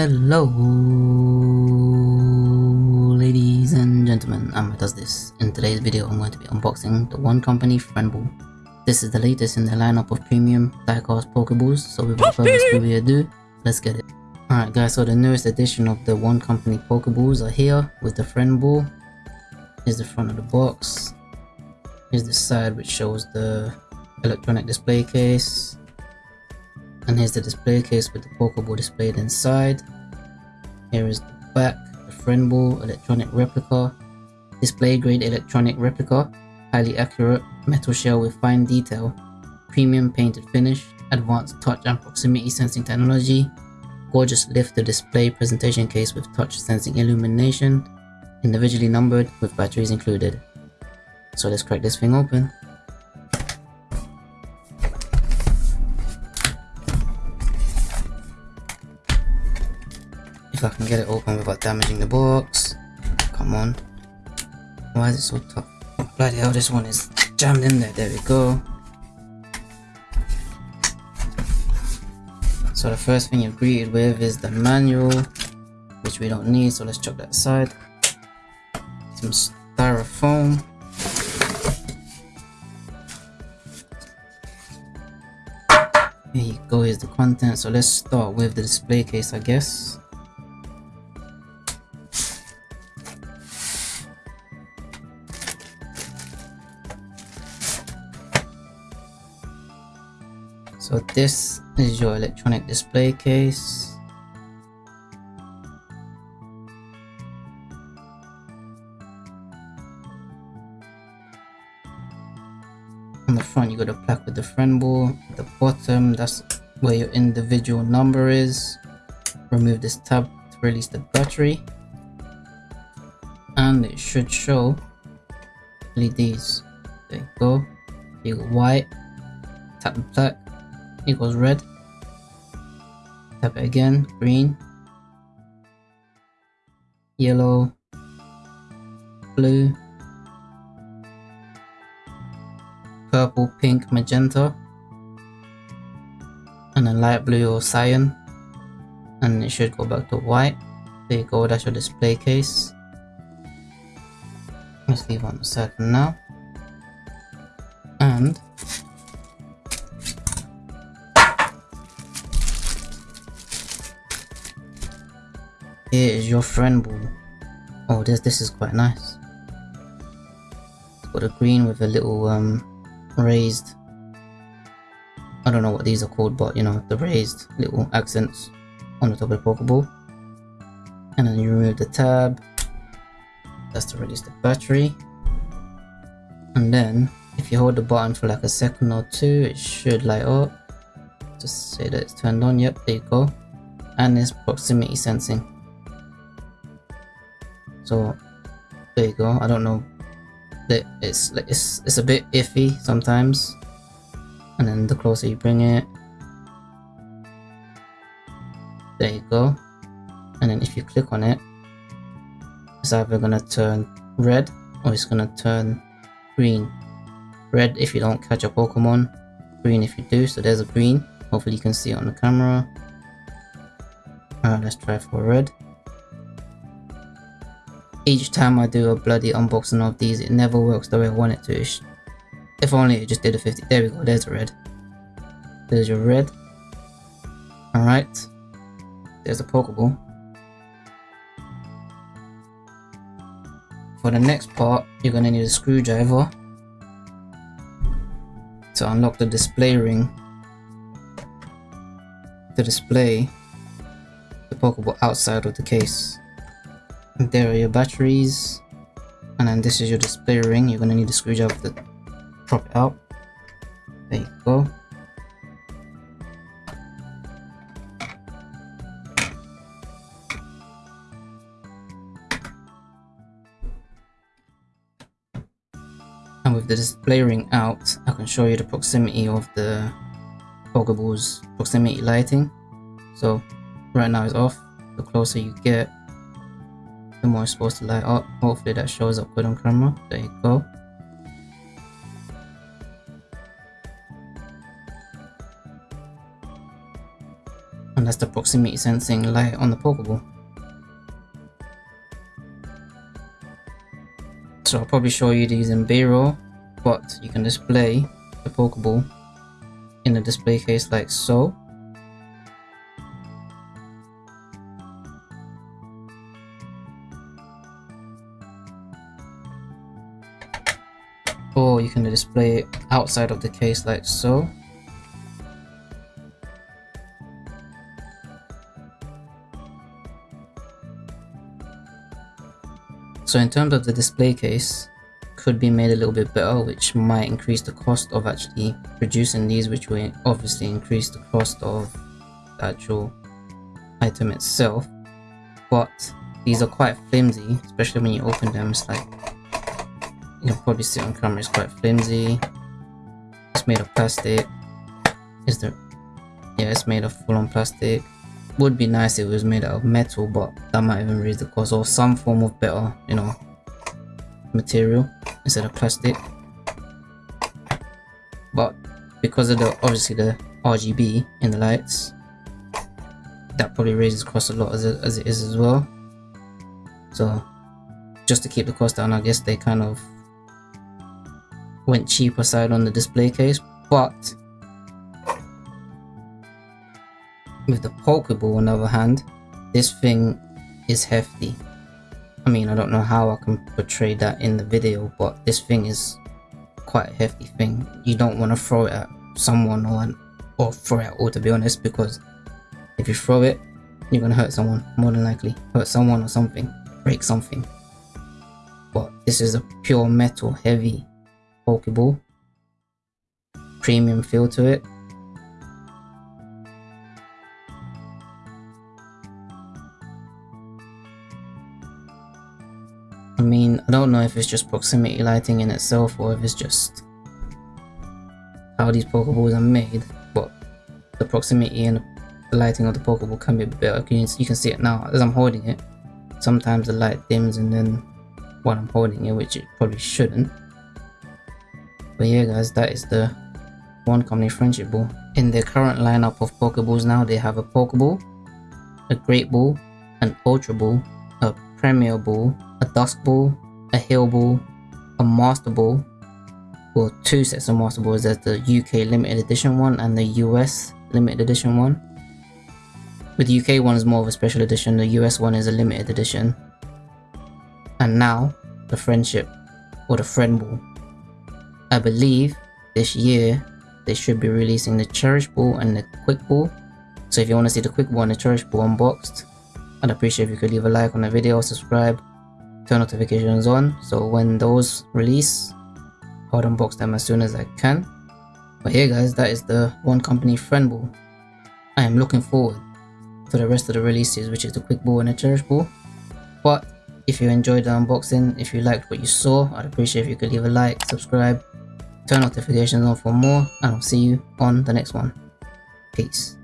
Hello, ladies and gentlemen, I'm does this. In today's video, I'm going to be unboxing the Wand Company Friend Ball. This is the latest in the lineup of premium diecast Pokeballs, so without further ado, let's get it. Alright guys, so the newest edition of the Wand Company Pokeballs are here with the Friend Ball. Here's the front of the box. Here's the side which shows the electronic display case and here's the display case with the Pokeball displayed inside. Here is the back, the friend ball, electronic replica, display grade electronic replica, highly accurate, metal shell with fine detail, premium painted finish, advanced touch and proximity sensing technology, gorgeous lift to display presentation case with touch sensing illumination, individually numbered with batteries included. So let's crack this thing open. If I can get it open without damaging the box. Come on. Why is it so tough? Oh, bloody hell, this one is jammed in there. There we go. So the first thing you're greeted with is the manual, which we don't need, so let's chuck that aside. Some styrofoam. Here you go, here's the content. So let's start with the display case, I guess. So this is your electronic display case. On the front you got a plaque with the friend ball. At the bottom that's where your individual number is. Remove this tab to release the battery. And it should show LEDs. There you go. You got white, tap the plaque, equals red. Tap it again, green, yellow, blue, purple, pink, magenta, and then light blue or cyan. And it should go back to white. There you go, that's your display case. Let's leave on the for now. Here is your friend ball. Oh, this this is quite nice. It's got a green with a little um raised. I don't know what these are called, but you know the raised little accents on the top of the Pokeball. And then you remove the tab. That's to release the battery. And then if you hold the button for like a second or two, it should light up. Just say that it's turned on. Yep, there you go. And there's proximity sensing so there you go. I don't know. It's it's it's a bit iffy sometimes. And then the closer you bring it there you go. And then if you click on it it's either gonna turn red or it's gonna turn green. Red if you don't catch a pokemon green if you do. So there's a green. Hopefully you can see it on the camera. Alright let's try for red each time I do a bloody unboxing of these, it never works the way I want it to. If only it just did a 50. There we go, there's a red. There's your red. Alright. There's a Pokeball. For the next part, you're going to need a screwdriver to unlock the display ring to display the Pokeball outside of the case there are your batteries and then this is your display ring. You're gonna need a screwdriver to prop it out there you go. And with the display ring out I can show you the proximity of the Pokeball's proximity lighting. So right now it's off. The closer you get the more supposed to light up. Hopefully that shows up good on camera. There you go. And that's the proximity sensing light on the Pokeball. So I'll probably show you these in B-roll, but you can display the Pokeball in the display case like so. Or you can display it outside of the case like so. So in terms of the display case, could be made a little bit better, which might increase the cost of actually producing these, which will obviously increase the cost of the actual item itself. But these are quite flimsy, especially when you open them, it's like, you can probably see on camera, it's quite flimsy. It's made of plastic. Is there, yeah, it's made of full-on plastic would be nice if it was made out of metal, but that might even raise the cost or some form of better, you know, material instead of plastic. But because of the obviously the RGB in the lights, that probably raises cost a lot as it, as it is as well. So just to keep the cost down, I guess they kind of went cheaper side on the display case, but With the Pokeball on the other hand, this thing is hefty. I mean, I don't know how I can portray that in the video, but this thing is quite a hefty thing. You don't want to throw it at someone or, or throw it at all to be honest, because if you throw it, you're going to hurt someone, more than likely. Hurt someone or something, break something. But this is a pure metal heavy Pokeball. Premium feel to it. I mean, I don't know if it's just proximity lighting in itself or if it's just how these Pokeballs are made, but the proximity and the lighting of the Pokeball can be better. You you can see it now as I'm holding it. Sometimes the light dims and then while I'm holding it, which it probably shouldn't. But yeah guys, that is the Wand Company Friendship Ball. In their current lineup of Pokeballs now, they have a Pokeball, a Great Ball, an Ultra Ball, a Premier Ball, a Dusk Ball, a Heal Ball, a Master Ball, well two sets of Master Balls, there's the UK limited edition one and the US limited edition one. With the UK one is more of a special edition, the US one is a limited edition. And now, the Friendship, or the Friend Ball. I believe this year they should be releasing the Cherish Ball and the Quick Ball. So if you want to see the Quick Ball and the Cherish Ball unboxed, I'd appreciate if you could leave a like on the video, subscribe, turn notifications on. So when those release I'll unbox them as soon as I can. But yeah guys that is the wand company friend ball. I am looking forward to the rest of the releases which is the quick ball and the cherish ball. But if you enjoyed the unboxing if you liked what you saw I'd appreciate if you could leave a like subscribe turn notifications on for more and I'll see you on the next one. Peace